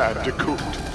bad to coot.